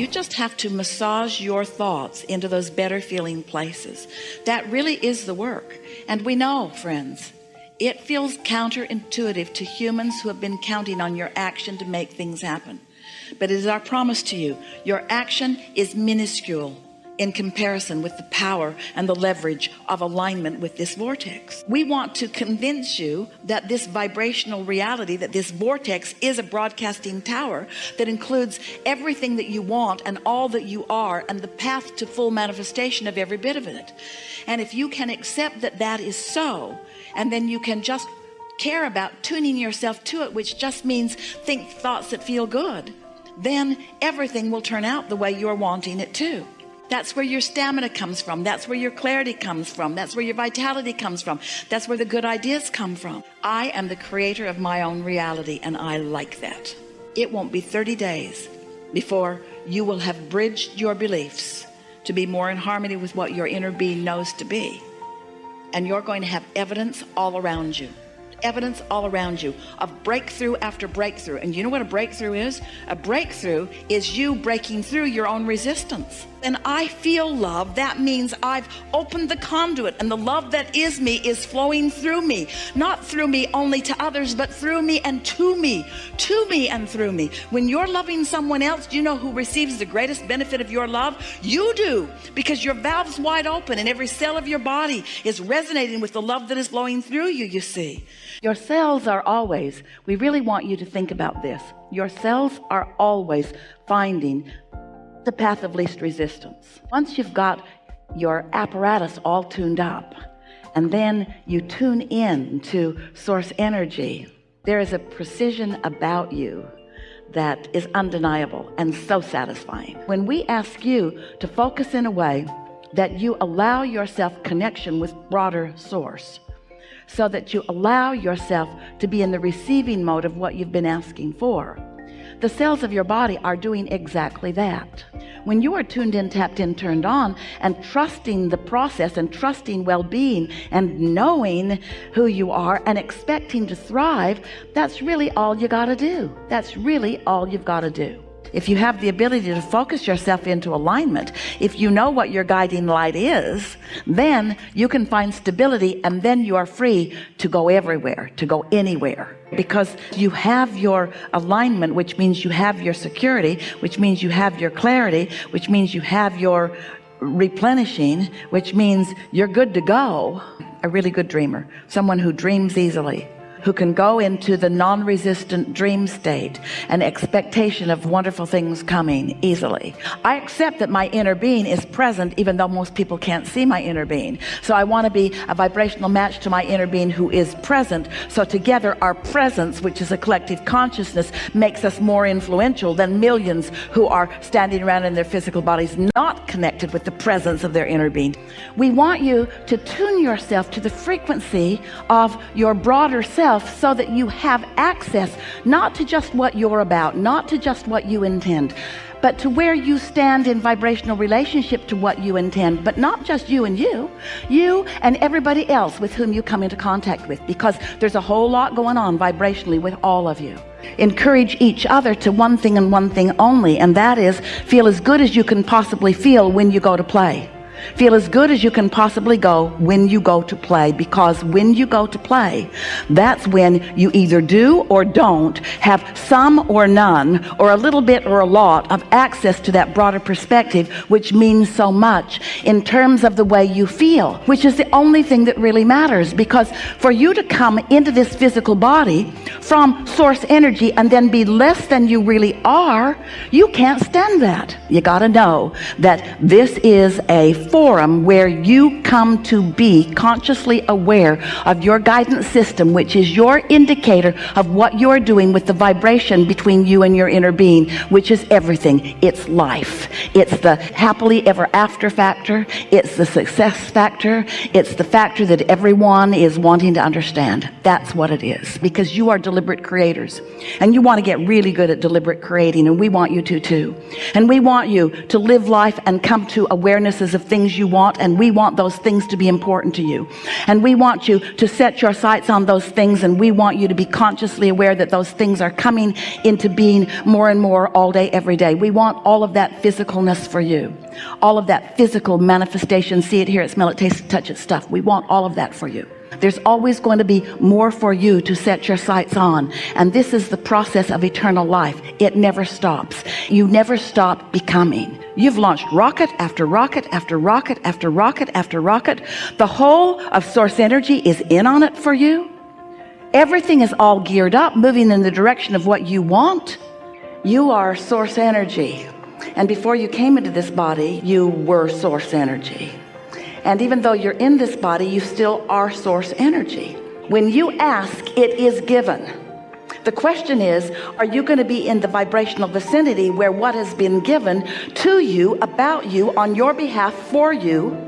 you just have to massage your thoughts into those better feeling places. That really is the work. And we know friends it feels counterintuitive to humans who have been counting on your action to make things happen. But it is our promise to you your action is minuscule in comparison with the power and the leverage of alignment with this vortex. We want to convince you that this vibrational reality that this vortex is a broadcasting tower that includes everything that you want and all that you are and the path to full manifestation of every bit of it. And if you can accept that that is so and then you can just care about tuning yourself to it which just means think thoughts that feel good then everything will turn out the way you're wanting it to that's where your stamina comes from. That's where your clarity comes from. That's where your vitality comes from. That's where the good ideas come from. I am the creator of my own reality and I like that. It won't be 30 days before you will have bridged your beliefs to be more in harmony with what your inner being knows to be. And you're going to have evidence all around you. Evidence all around you of breakthrough after breakthrough. And you know what a breakthrough is? A breakthrough is you breaking through your own resistance and I feel love that means I've opened the conduit and the love that is me is flowing through me. Not through me only to others but through me and to me to me and through me. When you're loving someone else do you know who receives the greatest benefit of your love? You do because your valves wide open and every cell of your body is resonating with the love that is flowing through you you see. Your cells are always we really want you to think about this. Your cells are always finding the path of least resistance. Once you've got your apparatus all tuned up and then you tune in to source energy there is a precision about you that is undeniable and so satisfying. When we ask you to focus in a way that you allow yourself connection with broader source so that you allow yourself to be in the receiving mode of what you've been asking for the cells of your body are doing exactly that when you are tuned in tapped in turned on and trusting the process and trusting well-being and knowing who you are and expecting to thrive that's really all you got to do. That's really all you've got to do if you have the ability to focus yourself into alignment if you know what your guiding light is then you can find stability and then you are free to go everywhere to go anywhere. Because you have your alignment which means you have your security which means you have your clarity which means you have your replenishing which means you're good to go. A really good dreamer someone who dreams easily who can go into the non-resistant dream state and expectation of wonderful things coming easily. I accept that my inner being is present even though most people can't see my inner being. So I want to be a vibrational match to my inner being who is present. So together our presence which is a collective consciousness makes us more influential than millions who are standing around in their physical bodies not connected with the presence of their inner being. We want you to tune yourself to the frequency of your broader self yourself so that you have access not to just what you're about not to just what you intend but to where you stand in vibrational relationship to what you intend but not just you and you you and everybody else with whom you come into contact with because there's a whole lot going on vibrationally with all of you. Encourage each other to one thing and one thing only and that is feel as good as you can possibly feel when you go to play feel as good as you can possibly go when you go to play because when you go to play that's when you either do or don't have some or none or a little bit or a lot of access to that broader perspective which means so much in terms of the way you feel which is the only thing that really matters. Because for you to come into this physical body from source energy and then be less than you really are you can't stand that. You got to know that this is a forum where you come to be consciously aware of your guidance system which is your indicator of what you're doing with the vibration between you and your inner being which is everything. It's life. It's the happily ever after factor. It's the success factor. It's the factor that everyone is wanting to understand. That's what it is because you are deliberate creators. And you want to get really good at deliberate creating and we want you to too. And we want you to live life and come to awarenesses of things you want and we want those things to be important to you. And we want you to set your sights on those things and we want you to be consciously aware that those things are coming into being more and more all day every day. We want all of that physicalness for you. All of that physical manifestation. See it hear it smell it taste it touch it stuff. We want all of that for you there's always going to be more for you to set your sights on. And this is the process of eternal life. It never stops. You never stop becoming. You've launched rocket after rocket after rocket after rocket after rocket. The whole of source energy is in on it for you. Everything is all geared up moving in the direction of what you want. You are source energy. And before you came into this body you were source energy and even though you're in this body you still are source energy. When you ask it is given. The question is are you going to be in the vibrational vicinity where what has been given to you about you on your behalf for you?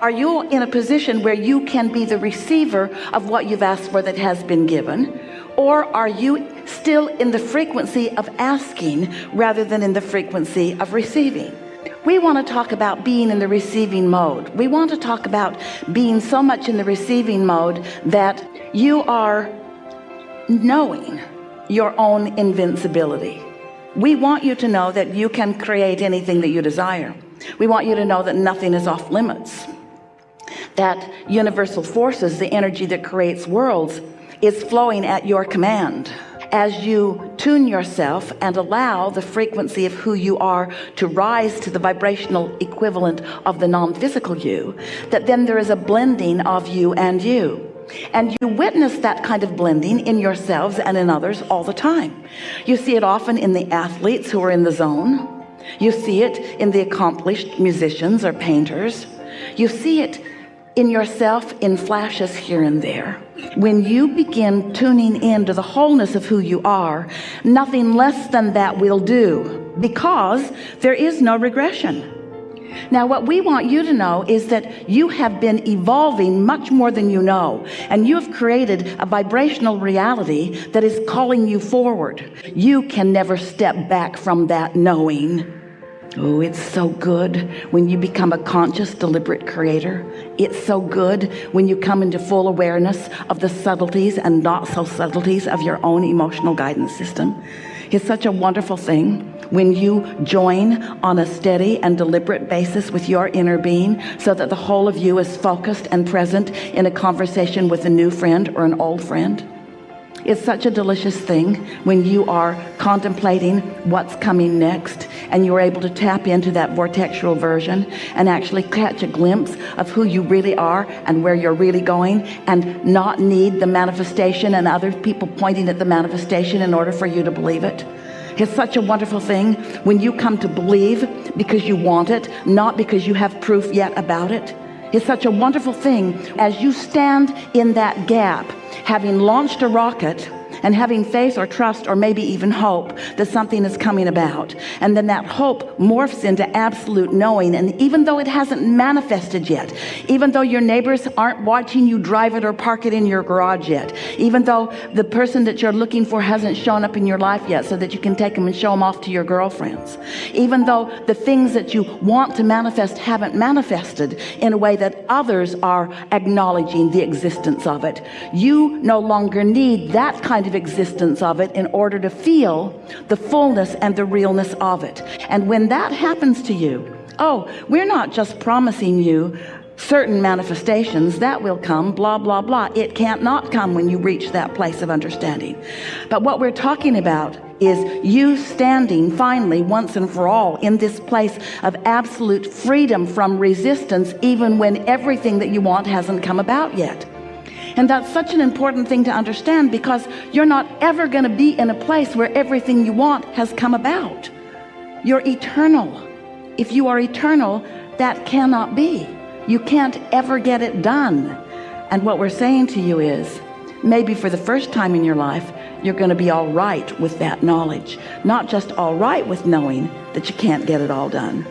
Are you in a position where you can be the receiver of what you've asked for that has been given? Or are you still in the frequency of asking rather than in the frequency of receiving we want to talk about being in the receiving mode. We want to talk about being so much in the receiving mode that you are knowing your own invincibility. We want you to know that you can create anything that you desire. We want you to know that nothing is off limits. That universal forces the energy that creates worlds is flowing at your command as you tune yourself and allow the frequency of who you are to rise to the vibrational equivalent of the non-physical you that then there is a blending of you and you. And you witness that kind of blending in yourselves and in others all the time. You see it often in the athletes who are in the zone. You see it in the accomplished musicians or painters. You see it in yourself in flashes here and there. When you begin tuning into the wholeness of who you are nothing less than that will do because there is no regression. Now what we want you to know is that you have been evolving much more than you know and you have created a vibrational reality that is calling you forward. You can never step back from that knowing Oh, it's so good when you become a conscious, deliberate creator. It's so good when you come into full awareness of the subtleties and not so subtleties of your own emotional guidance system. It's such a wonderful thing when you join on a steady and deliberate basis with your inner being so that the whole of you is focused and present in a conversation with a new friend or an old friend. It's such a delicious thing when you are contemplating what's coming next and you're able to tap into that vortexual version and actually catch a glimpse of who you really are and where you're really going and not need the manifestation and other people pointing at the manifestation in order for you to believe it. It's such a wonderful thing when you come to believe because you want it not because you have proof yet about it. It's such a wonderful thing as you stand in that gap having launched a rocket and having faith or trust or maybe even hope that something is coming about. And then that hope morphs into absolute knowing. And even though it hasn't manifested yet even though your neighbors aren't watching you drive it or park it in your garage yet even though the person that you're looking for hasn't shown up in your life yet so that you can take them and show them off to your girlfriends even though the things that you want to manifest haven't manifested in a way that others are acknowledging the existence of it you no longer need that kind of of existence of it in order to feel the fullness and the realness of it. And when that happens to you oh we're not just promising you certain manifestations that will come blah blah blah. It can't not come when you reach that place of understanding. But what we're talking about is you standing finally once and for all in this place of absolute freedom from resistance even when everything that you want hasn't come about yet and that's such an important thing to understand because you're not ever going to be in a place where everything you want has come about. You're eternal. If you are eternal that cannot be. You can't ever get it done. And what we're saying to you is maybe for the first time in your life you're going to be all right with that knowledge. Not just all right with knowing that you can't get it all done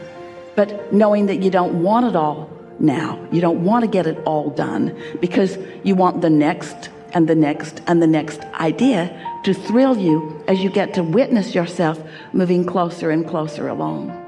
but knowing that you don't want it all now. You don't want to get it all done because you want the next and the next and the next idea to thrill you as you get to witness yourself moving closer and closer along